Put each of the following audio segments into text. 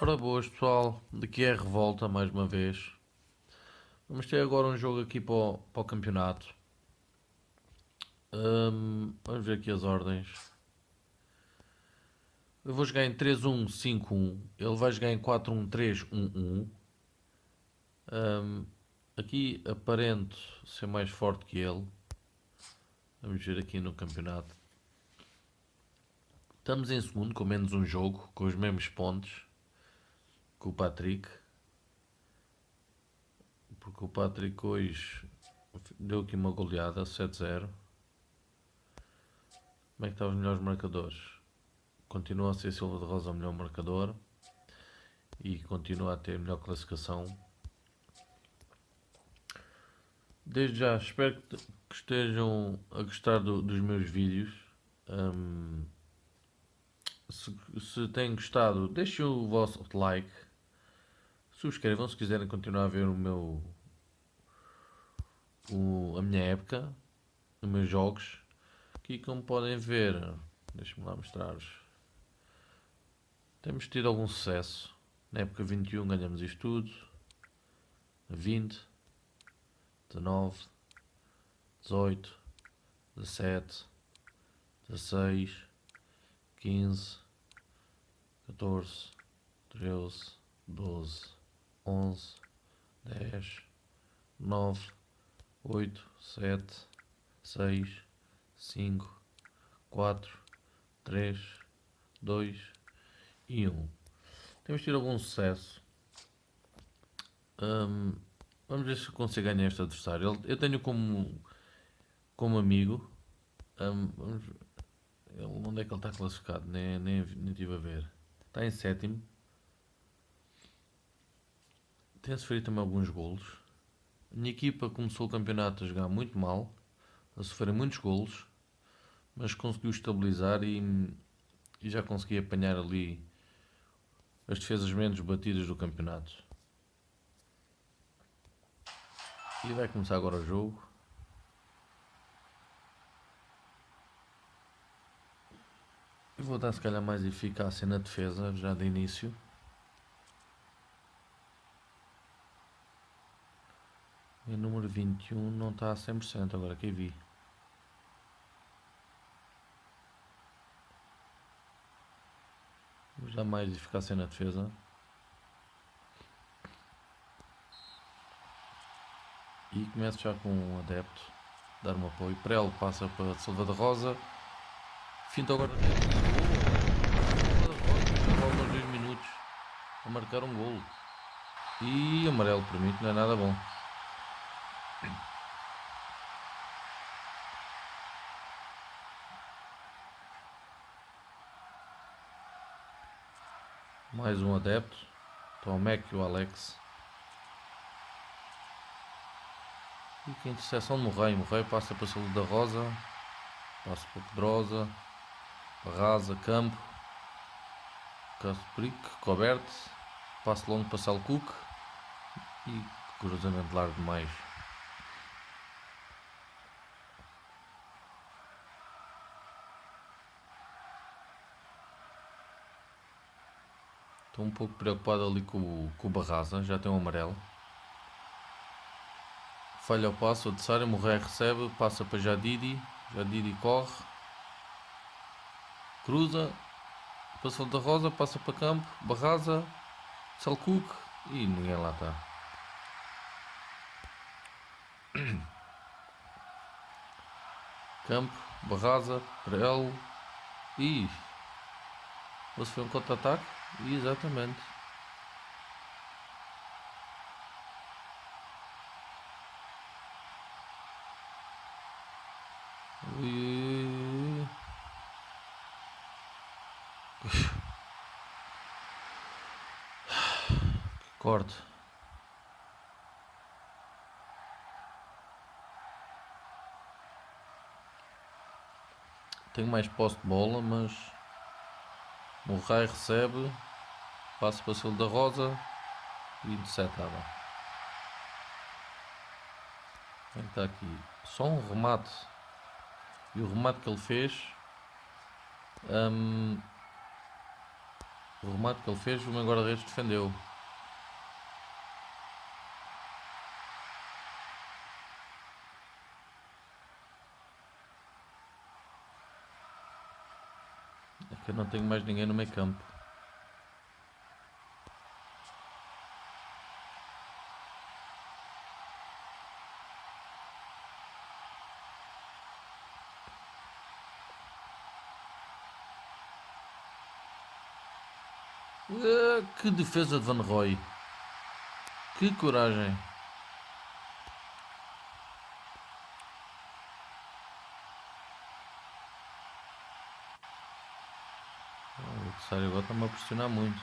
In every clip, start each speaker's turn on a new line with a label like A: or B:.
A: Ora boas pessoal, daqui é a Revolta mais uma vez. Vamos ter agora um jogo aqui para o, para o campeonato. Hum, vamos ver aqui as ordens. Eu vou jogar em 3-1-5-1. Ele vai jogar em 4-1-3-1-1. Um, aqui aparento ser mais forte que ele. Vamos ver aqui no campeonato. Estamos em segundo com menos um jogo, com os mesmos pontos que o Patrick. Porque o Patrick hoje deu aqui uma goleada 7-0. Como é que estão os melhores marcadores? Continua a ser Silva de Rosa o melhor marcador e continua a ter melhor classificação Desde já, espero que, estejam a gostar do, dos meus vídeos. Um, se, se têm gostado, deixem o vosso like. Subscrevam se quiserem continuar a ver o meu o, a minha época, os meus jogos. Aqui como podem ver, deixem-me lá mostrar-vos. Temos tido algum sucesso. Na época 21 ganhamos isto tudo. 20 19, 18, 17, 16, 15, 14, 13, 12, 11, 10, 9, 8, 7, 6, 5, 4, 3, 2 e 1. Temos tido algum sucesso. Um, Vamos ver se consigo ganhar este adversário. Eu tenho como, como amigo. Um, vamos, ele, onde é que ele está classificado? Nem, nem, nem estive a ver. Está em sétimo. Tem sofrido também alguns golos. Minha equipa começou o campeonato a jogar muito mal, a sofrer muitos golos, mas conseguiu estabilizar e, e já consegui apanhar ali as defesas menos batidas do campeonato. E vai começar agora o jogo. Eu vou dar se calhar mais eficácia na defesa já de início. E o número 21 não está a 100% agora que vi. Vamos dar mais eficácia na defesa. E começo já com um adepto, dar um apoio. Prelo passa para Silva da Rosa. Finto agora. Silva da Rosa, minutos a marcar um golo. E amarelo para mim, não é nada bom. Mais um adepto. Então o Mac e o Alex. E que interseção de Morreio. Morreio passa para Saúde da Rosa. Passa para Pedrosa. Barrasa, Campo. Caspric, Coberto. Passo longo para Salcuc. E cruzamento largo demais. Estou um pouco preocupado ali com, com o Barraza, já tem um amarelo. Falha o passo, adversário, Morrer recebe, passa para Jadidi, Jadidi corre, cruza, passou da Rosa, passa para campo, Barraza, Salcuc e ninguém lá está. Campo, Barraza, Prel e. Você foi um contra-ataque? Exatamente. Corte. Tenho mais posse de bola, mas Rai recebe, passa para o da Rosa e interceptava. Está aqui. Só um remate E o remate que ele fez. hum, o remate que ele fez, o meu guarda-redes defendeu. Que eu não tenho mais ninguém no meio campo. Ah, que defesa de Van Roy. Que coragem. Adversário agora está-me a pressionar muito.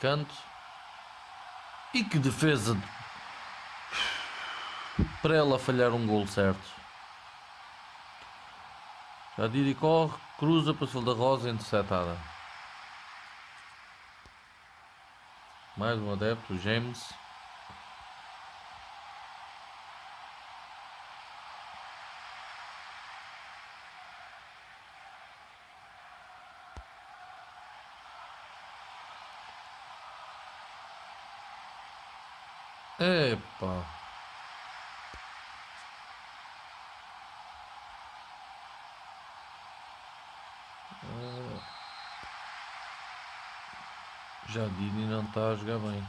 A: Canto. E que defesa. de- Para ela falhar um gol certo. Já Didi corre, cruza para o da Rosa interceptada. Mais um adepto, James. Epa. Ah. Já Dini não está a jogar bem.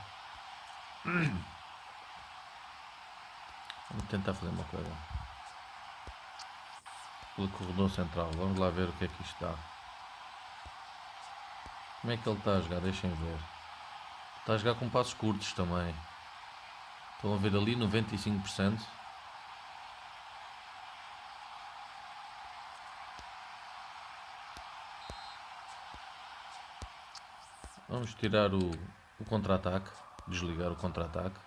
A: Vamos tentar fazer uma coisa. Pelo corredor central. Vamos lá ver o que é que isto dá. Como é que ele está a jogar? Deixem ver. Está a jogar com passos curtos também. Estão a ver ali 95%. Vamos tirar o, o contra-ataque. Desligar o contra-ataque.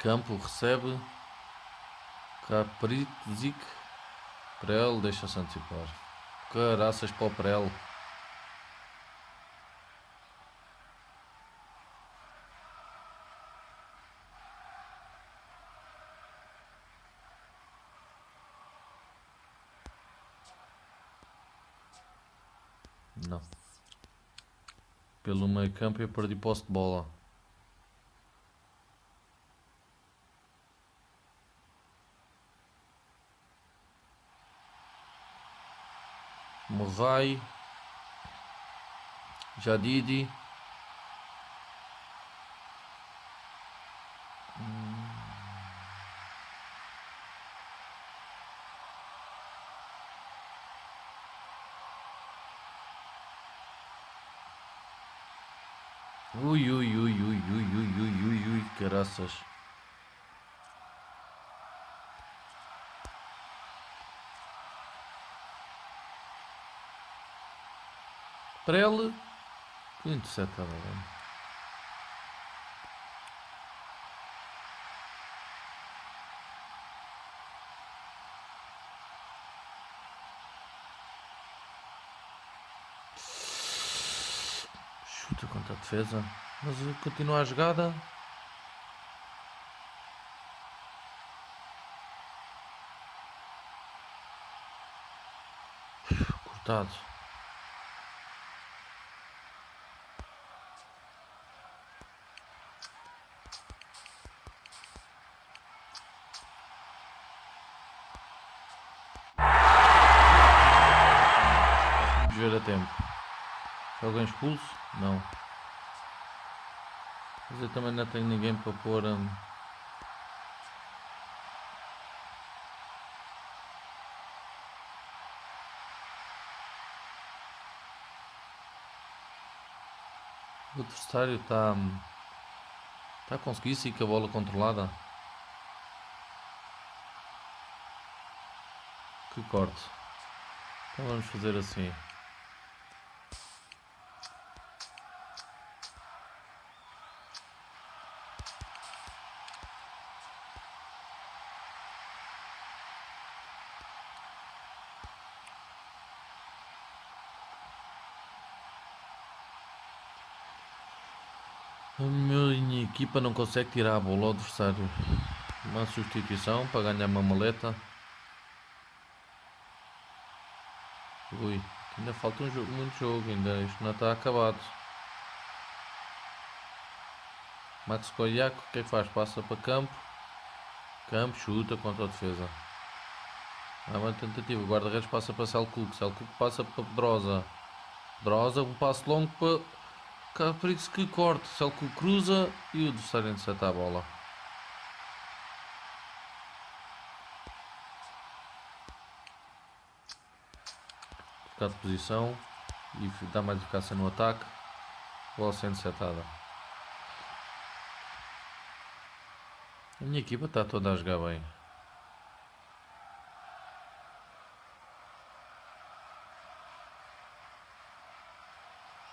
A: Campo recebe. Caprizic. Prel deixa-se antecipar. Caraças para o Prel. Não. Pelo meio campo eu perdi posse de bola. Morrai. Jadidi. Ui, ui, ui, ui, ui, ui, ui, ui, ui, caraças. Para ele. Que. Chuta contra a defesa. Mas continua a jogada. Cortado. Vamos ver a tempo. Alguém expulso? Não. Mas eu também não tenho ninguém para pôr. hum, O adversário está. hum, Está a conseguir sim com a bola controlada. Que corte. Então vamos fazer assim. A minha equipa não consegue tirar a bola ao adversário. Uma substituição para ganhar uma maleta. Ui, ainda falta um jogo, muito jogo, ainda isto não está acabado. Max Koyak, o que é que faz? Passa para campo. Campo, chuta contra a defesa. Há uma tentativa. Guarda-redes passa para Selkuk. Selkuk passa para Pedrosa. Pedrosa, um passo longo para Caprix que corte. Selkuk cruza e o adversário intercepta a bola. Ficar de posição e dá mais eficácia no ataque. Bola sendo setada. A minha equipa está toda a jogar bem.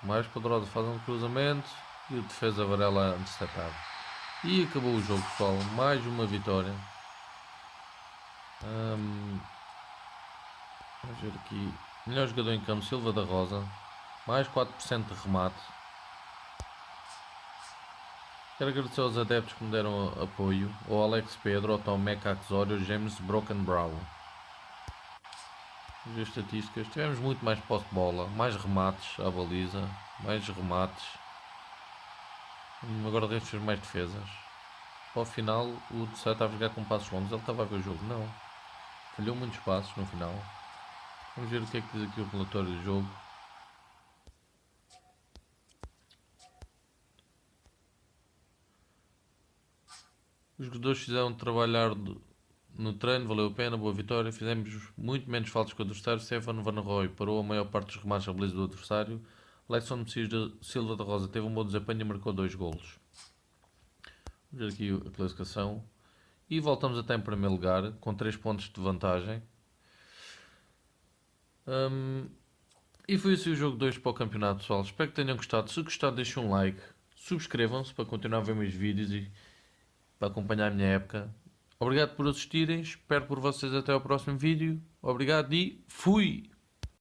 A: Mais poderoso faz um cruzamento e o defesa Varela interceptado. E acabou o jogo pessoal, mais uma vitória. Um, vamos ver aqui. Melhor jogador em campo, Silva da Rosa. Mais 4% de remate. Quero agradecer aos adeptos que me deram apoio. Ao Alex Pedro, ao Tom Meca Axório, James Broken Brown. Ver estatísticas. Tivemos muito mais posse de bola, mais remates à baliza, mais remates. Agora o fez mais defesas. Ao final, o de estava a jogar com passos longos. Ele estava a ver o jogo? Não. Falhou muitos passos no final. Vamos ver o que é que diz aqui o relatório do jogo. Os jogadores fizeram trabalhar no treino, valeu a pena, boa vitória. Fizemos muito menos faltas que o adversário. Stefano Van Roy parou a maior parte dos remates à beleza do adversário. De Silva da Rosa teve um bom desempenho e marcou dois golos. Vamos ver aqui a classificação. E voltamos até em primeiro lugar, com 3 pontos de vantagem. Um, e foi assim o jogo 2 para o campeonato, pessoal. Espero que tenham gostado. Se gostado, deixem um like. Subscrevam-se para continuar a ver meus vídeos e para acompanhar a minha época. Obrigado por assistirem, espero por vocês até ao próximo vídeo. Obrigado e fui!